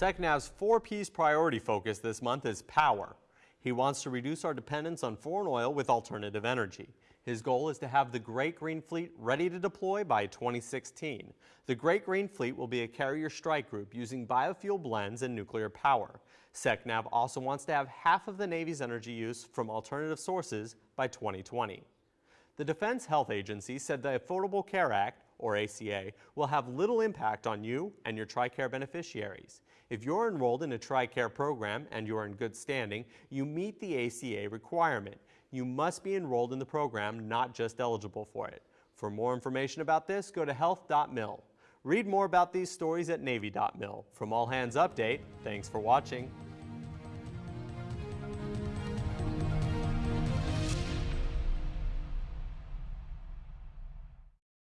SECNAV's four P's priority focus this month is power. He wants to reduce our dependence on foreign oil with alternative energy. His goal is to have the Great Green Fleet ready to deploy by 2016. The Great Green Fleet will be a carrier strike group using biofuel blends and nuclear power. SECNAV also wants to have half of the Navy's energy use from alternative sources by 2020. The Defense Health Agency said the Affordable Care Act, or ACA, will have little impact on you and your TRICARE beneficiaries. If you're enrolled in a TRICARE program and you're in good standing, you meet the ACA requirement you must be enrolled in the program, not just eligible for it. For more information about this, go to health.mil. Read more about these stories at Navy.mil. From All Hands Update, thanks for watching.